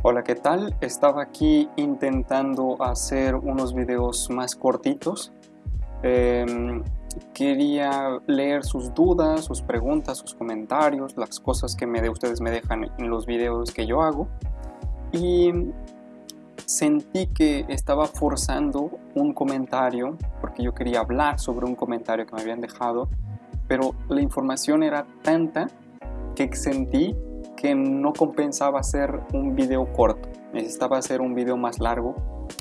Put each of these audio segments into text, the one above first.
Hola, ¿qué tal? Estaba aquí intentando hacer unos videos más cortitos. Em, quería leer sus dudas, sus preguntas, sus comentarios, las cosas que me de, ustedes me dejan en los videos que yo hago. Y sentí que estaba forzando un comentario, porque yo quería hablar sobre un comentario que me habían dejado, pero la información era tanta que sentí que no compensaba hacer un video corto, necesitaba hacer un video más largo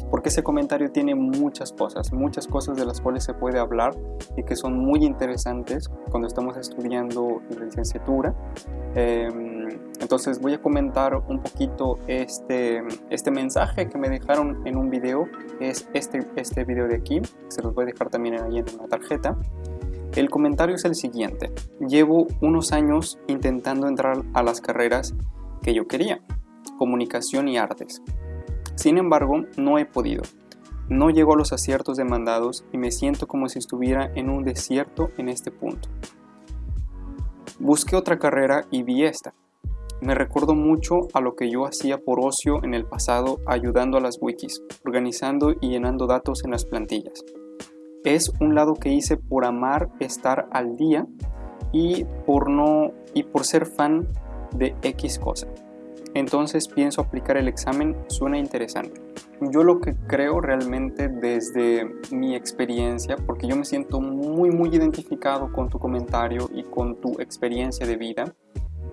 porque ese comentario tiene muchas cosas, muchas cosas de las cuales se puede hablar y que son muy interesantes cuando estamos estudiando licenciatura. Em, entonces voy a comentar un poquito este, este mensaje que me dejaron en un video, es este, este video de aquí, se los voy a dejar también ahí en una tarjeta. El comentario es el siguiente. Llevo unos años intentando entrar a las carreras que yo quería, comunicación y artes. Sin embargo, no he podido. No llego a los aciertos demandados y me siento como si estuviera en un desierto en este punto. Busqué otra carrera y vi esta. Me recuerdo mucho a lo que yo hacía por ocio en el pasado ayudando a las wikis, organizando y llenando datos en las plantillas es un lado que hice por amar estar al día y por no y por ser fan de X cosa. Entonces pienso aplicar el examen, suena interesante. Yo lo que creo realmente desde mi experiencia, porque yo me siento muy muy identificado con tu comentario y con tu experiencia de vida,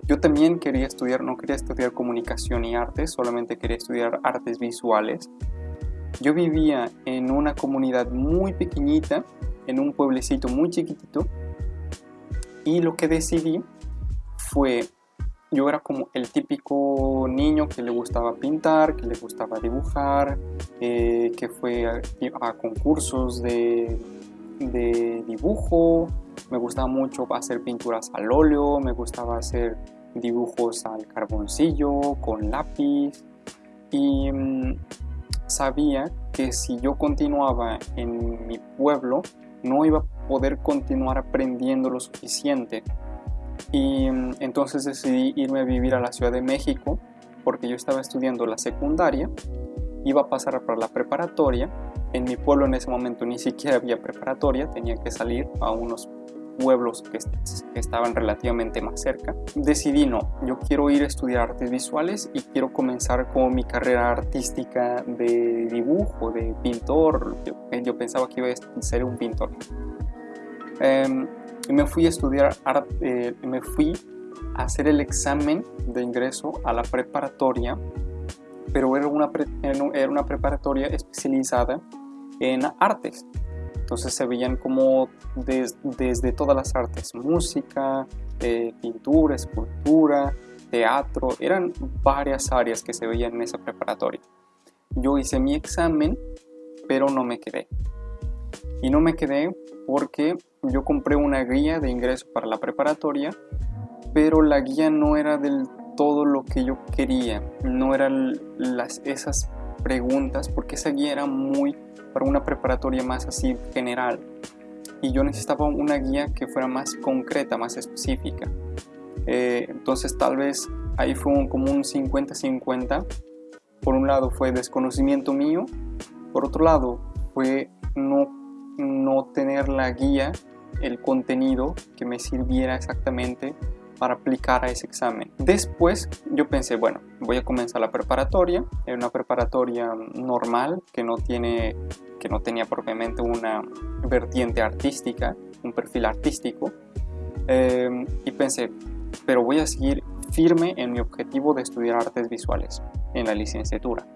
yo también quería estudiar, no quería estudiar comunicación y artes, solamente quería estudiar artes visuales yo vivía en una comunidad muy pequeñita, en un pueblecito muy chiquitito, y lo que decidí fue, yo era como el típico niño que le gustaba pintar, que le gustaba dibujar, eh, que fue a, concursos de, de dibujo, me gustaba mucho hacer pinturas al óleo, me gustaba hacer dibujos al carboncillo, con lápiz, y mm, sabía que si yo continuaba en mi pueblo no iba a poder continuar aprendiendo lo suficiente. Y mm, entonces decidí irme a vivir a la Ciudad de México porque yo estaba estudiando la secundaria iba a pasar para la preparatoria. En mi pueblo en ese momento ni siquiera había preparatoria tenía que salir a unos pueblos que, estaban relativamente más cerca, decidí no, yo quiero ir a estudiar artes visuales y quiero comenzar con mi carrera artística de dibujo, de pintor, yo, pensaba que iba a ser un pintor. Y me fui a estudiar arte, me fui a hacer el examen de ingreso a la preparatoria, pero era una, era una preparatoria especializada en artes. Entonces se veían como desde todas las artes, música, eh, pintura, escultura, teatro, eran varias áreas que se veían en esa preparatoria. Yo hice mi examen, pero no me quedé. Y no me quedé porque yo compré una guía de ingreso para la preparatoria, pero la guía no era del todo lo que yo quería, no eran las, esas preguntas, porque esa guía era muy para una preparatoria más así general y yo necesitaba una guía que fuera más concreta, más específica. Eh, entonces tal vez ahí fue como un 50-50. Por un lado fue desconocimiento mío, por otro lado fue no, no tener la guía, el contenido que me sirviera exactamente aplicar a ese examen. Después yo pensé, bueno, voy a comenzar la preparatoria, es una preparatoria normal que no tiene que no tenía propiamente una vertiente artística, un perfil artístico, em, y pensé, pero voy a seguir firme en mi objetivo de estudiar artes visuales en la licenciatura.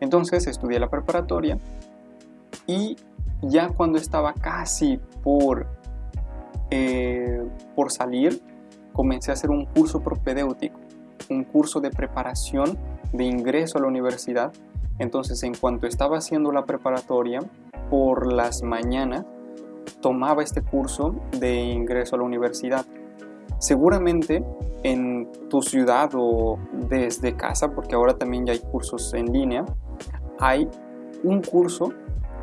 Entonces estudié la preparatoria y ya cuando estaba casi por, eh, por salir, comencé a hacer un curso propedéutico, un curso de preparación de ingreso a la universidad entonces, en cuanto estaba haciendo la preparatoria, por las mañanas tomaba este curso de ingreso a la universidad. Seguramente en tu ciudad o desde casa, porque ahora también ya hay cursos en línea, hay un curso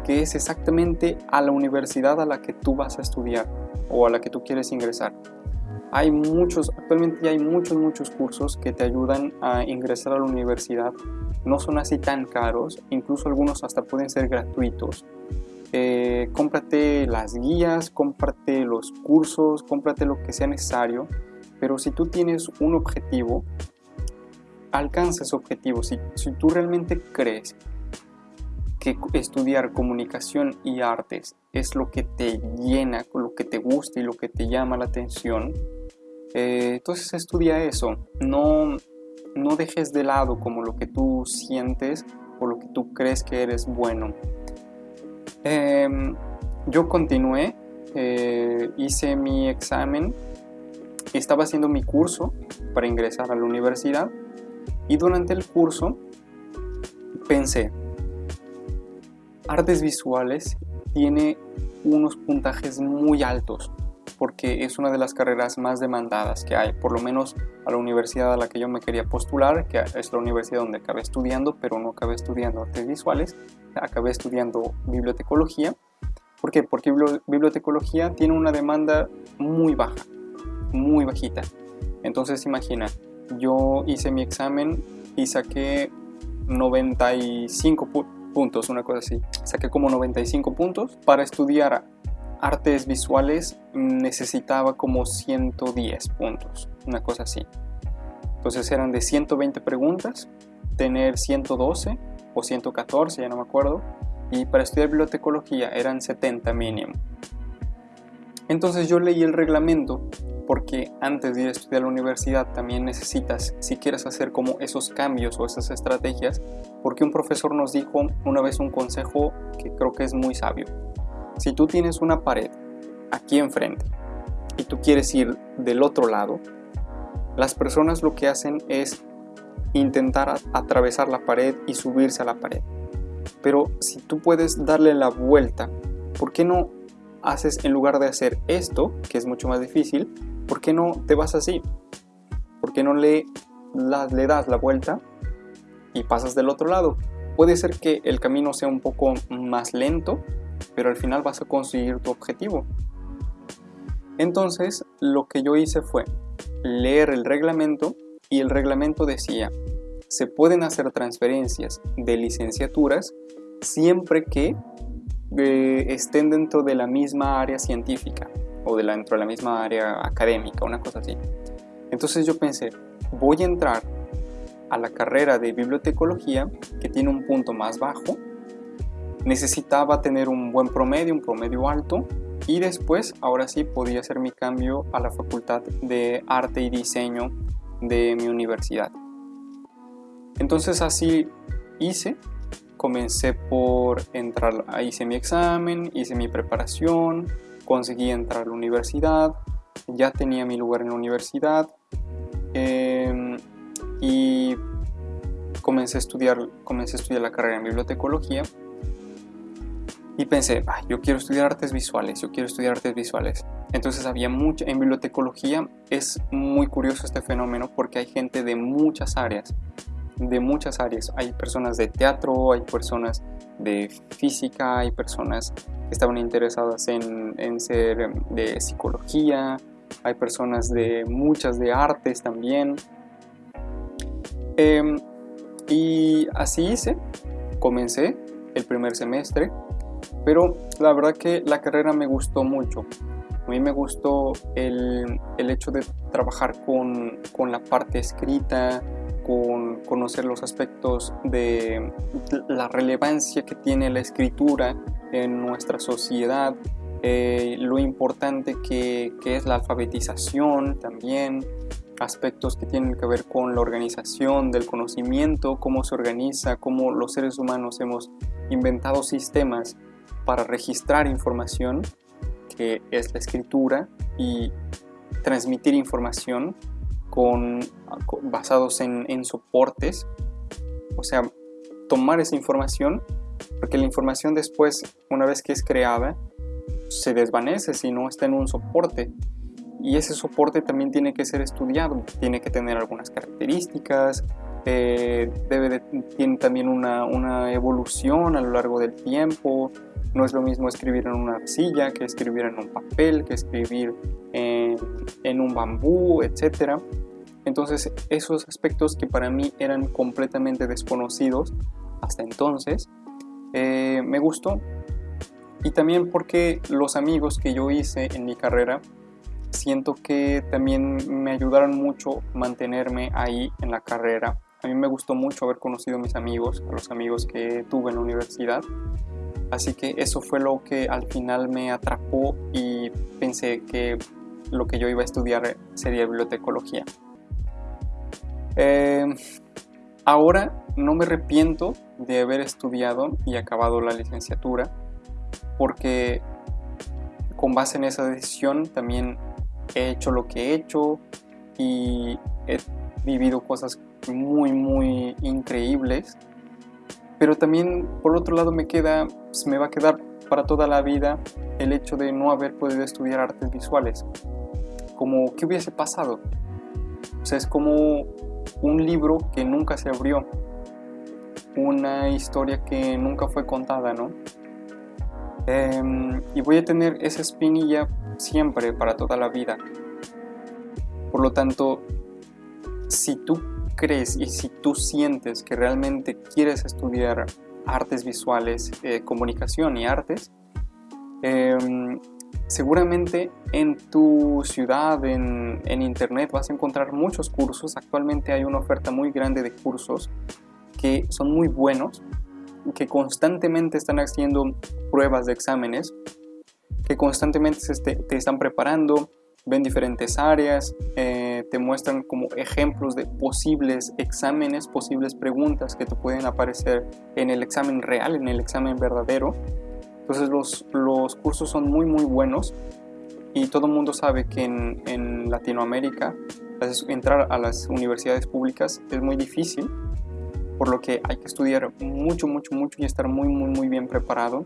que es exactamente a la universidad a la que tú vas a estudiar o a la que tú quieres ingresar. Hay muchos, actualmente hay muchos, muchos cursos que te ayudan a ingresar a la universidad. No son así tan caros, incluso algunos hasta pueden ser gratuitos. Eh, cómprate las guías, cómprate los cursos, cómprate lo que sea necesario, pero si tú tienes un objetivo, alcanza ese objetivo. Si, si tú realmente crees que estudiar comunicación y artes es lo que te llena, lo que te gusta y lo que te llama la atención, eh, entonces estudia eso. No, no dejes de lado como lo que tú sientes o lo que tú crees que eres bueno. Em, yo continué, eh, hice mi examen, estaba haciendo mi curso para ingresar a la universidad y durante el curso pensé, artes visuales tiene unos puntajes muy altos porque es una de las carreras más demandadas que hay, por lo menos a la universidad a la que yo me quería postular, que es la universidad donde acabé estudiando, pero no acabé estudiando artes visuales, acabé estudiando bibliotecología. ¿Por qué? Porque bibliotecología tiene una demanda muy baja, muy bajita. Entonces imagina, yo hice mi examen y saqué 95 puntos, una cosa así. Saqué como 95 puntos. Para estudiar artes visuales necesitaba como 110 puntos, una cosa así. Entonces eran de 120 preguntas, tener 112 o 114, ya no me acuerdo. Y para estudiar bibliotecología eran 70 mínimo. Entonces yo leí el reglamento porque antes de ir a estudiar a la universidad también necesitas, si quieres hacer como esos cambios o esas estrategias, porque un profesor nos dijo una vez un consejo que creo que es muy sabio. Si tú tienes una pared aquí enfrente y tú quieres ir del otro lado, las personas lo que hacen es intentar atravesar la pared y subirse a la pared. Pero si tú puedes darle la vuelta, ¿por qué no haces en lugar de hacer esto, que es mucho más difícil, ¿por qué no te vas así? ¿Por qué no le, das la vuelta y pasas del otro lado? Puede ser que el camino sea un poco más lento, pero al final vas a conseguir tu objetivo. Entonces, lo que yo hice fue leer el reglamento y el reglamento decía, se pueden hacer transferencias de licenciaturas siempre que eh, estén dentro de la misma área científica o dentro de la misma área académica, una cosa así. Entonces yo pensé, voy a entrar a la carrera de bibliotecología que tiene un punto más bajo, necesitaba tener un buen promedio, un promedio alto y después, ahora sí, podía hacer mi cambio a la facultad de arte y diseño de mi universidad. Entonces así hice comencé por entrar, hice mi examen, hice mi preparación, conseguí entrar a la universidad, ya tenía mi lugar en la universidad em, y comencé a, estudiar, comencé a estudiar la carrera en bibliotecología y pensé, yo quiero estudiar artes visuales, yo quiero estudiar artes visuales. Entonces había mucha, en bibliotecología es muy curioso este fenómeno porque hay gente de muchas áreas de muchas áreas. Hay personas de teatro, hay personas de física, hay personas que estaban interesadas en, ser em, de psicología, hay personas de muchas de artes también. Em, y así hice, comencé el primer semestre, pero la verdad que la carrera me gustó mucho. A mí me gustó el, el hecho de trabajar con, con la parte escrita, con conocer los aspectos de la relevancia que tiene la escritura en nuestra sociedad, eh, lo importante que, es la alfabetización también, aspectos que tienen que ver con la organización del conocimiento, cómo se organiza, cómo los seres humanos hemos inventado sistemas para registrar información, que es la escritura, y transmitir información con, basados en, en soportes, o sea, tomar esa información, porque la información después, una vez que es creada, se desvanece si no está en un soporte. Y ese soporte también tiene que ser estudiado, tiene que tener algunas características, eh, debe tiene también una, una, evolución a lo largo del tiempo, No es lo mismo escribir en una arcilla que escribir en un papel, que escribir en, un bambú, etc. Entonces esos aspectos que para mí eran completamente desconocidos hasta entonces, eh, me gustó. Y también porque los amigos que yo hice en mi carrera, siento que también me ayudaron mucho mantenerme ahí en la carrera. A mí me gustó mucho haber conocido a mis amigos, a los amigos que tuve en la universidad. Así que eso fue lo que al final me atrapó y pensé que lo que yo iba a estudiar sería bibliotecología. Eh, ahora no me arrepiento de haber estudiado y acabado la licenciatura porque con base en esa decisión también he hecho lo que he hecho y he vivido cosas muy muy increíbles pero también por otro lado me queda pues, me va a quedar para toda la vida el hecho de no haber podido estudiar artes visuales como qué hubiese pasado o sea es como un libro que nunca se abrió una historia que nunca fue contada, ¿no? Em, y voy a tener esa espinilla siempre para toda la vida. Por lo tanto, si tú crees y si tú sientes que realmente quieres estudiar artes visuales, eh, comunicación y artes, em, seguramente en tu ciudad, en, en internet, vas a encontrar muchos cursos. Actualmente hay una oferta muy grande de cursos que son muy buenos, que constantemente están haciendo pruebas de exámenes, que constantemente te, están preparando, ven diferentes áreas, eh, te muestran como ejemplos de posibles exámenes, posibles preguntas que te pueden aparecer en el examen real, en el examen verdadero. Entonces los, los cursos son muy muy buenos y todo el mundo sabe que en, en Latinoamérica entrar a las universidades públicas es muy difícil por lo que hay que estudiar mucho, mucho, mucho y estar muy, muy, muy bien preparado.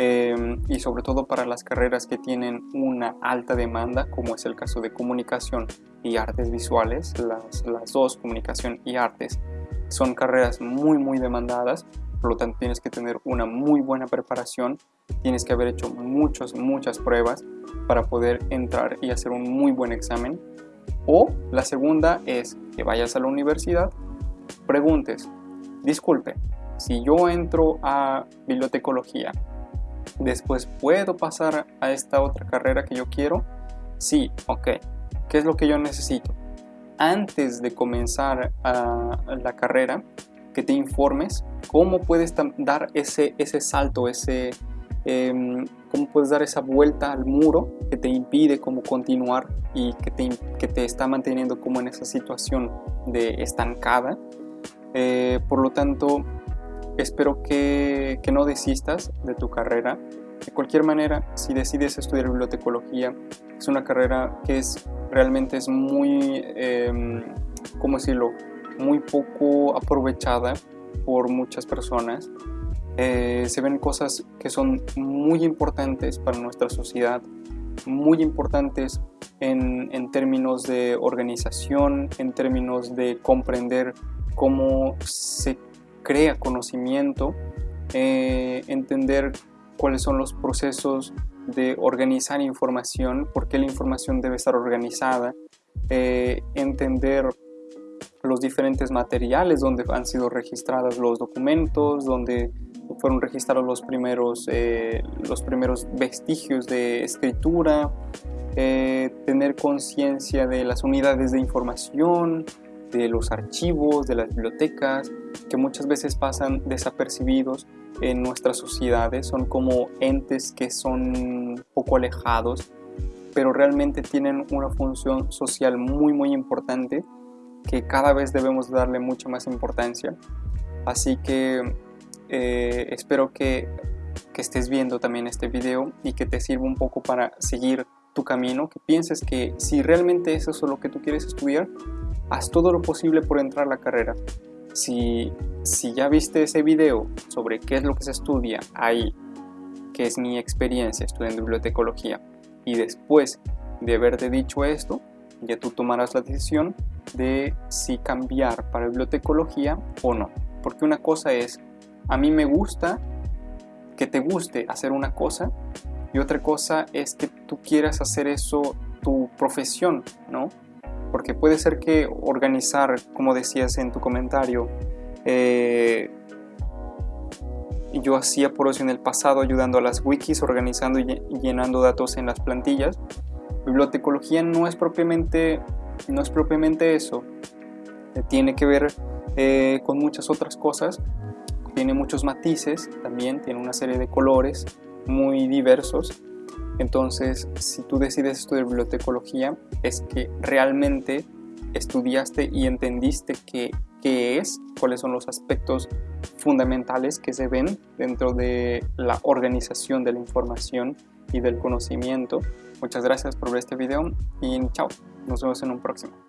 Em, y sobre todo para las carreras que tienen una alta demanda, como es el caso de comunicación y artes visuales, las, las dos, comunicación y artes, son carreras muy, muy demandadas, por lo tanto tienes que tener una muy buena preparación, tienes que haber hecho muchas, muchas pruebas para poder entrar y hacer un muy buen examen. O la segunda es que vayas a la universidad, preguntes, disculpe, si yo entro a bibliotecología, después puedo pasar a esta otra carrera que yo quiero? Sí, ok. ¿Qué es lo que yo necesito? Antes de comenzar a la carrera, que te informes cómo puedes dar ese, ese salto, ese, em, cómo puedes dar esa vuelta al muro que te impide como continuar y que te, que te está manteniendo como en esa situación de estancada eh, por lo tanto, espero que, no desistas de tu carrera. De cualquier manera, si decides estudiar bibliotecología, es una carrera que es realmente es muy, eh, ¿cómo decirlo? Muy poco aprovechada por muchas personas. Eh, se ven cosas que son muy importantes para nuestra sociedad, muy importantes en, en términos de organización, en términos de comprender cómo se crea conocimiento, eh, entender cuáles son los procesos de organizar información, por qué la información debe estar organizada, eh, entender los diferentes materiales donde han sido registrados los documentos, donde fueron registrados los primeros, eh, los primeros vestigios de escritura, tener conciencia de las unidades de información, de los archivos, de las bibliotecas, que muchas veces pasan desapercibidos en nuestras sociedades, son como entes que son poco alejados, pero realmente tienen una función social muy muy importante que cada vez debemos darle mucha más importancia. Así que eh, espero que, que estés viendo también este video y que te sirva un poco para seguir tu camino, que pienses que si realmente eso es lo que tú quieres estudiar, haz todo lo posible por entrar a la carrera. Si, si ya viste ese video sobre qué es lo que se estudia ahí, que es mi experiencia estudiando bibliotecología, y después de haberte dicho esto, ya tú tomarás la decisión de si cambiar para bibliotecología o no. Porque una cosa es, a mí me gusta que te guste hacer una cosa y otra cosa es que tú quieras hacer eso tu profesión, ¿no? Porque puede ser que organizar, como decías en tu comentario, eh, yo hacía por eso en el pasado ayudando a las wikis, organizando y llenando datos en las plantillas. Bibliotecología no es propiamente, no es propiamente eso. Eh, tiene que ver eh, con muchas otras cosas. Tiene muchos matices también, tiene una serie de colores muy diversos. Entonces, si tú decides estudiar bibliotecología, es que realmente estudiaste y entendiste qué, qué es, cuáles son los aspectos fundamentales que se ven dentro de la organización de la información y del conocimiento. Muchas gracias por ver este video y chao, nos vemos en un próximo.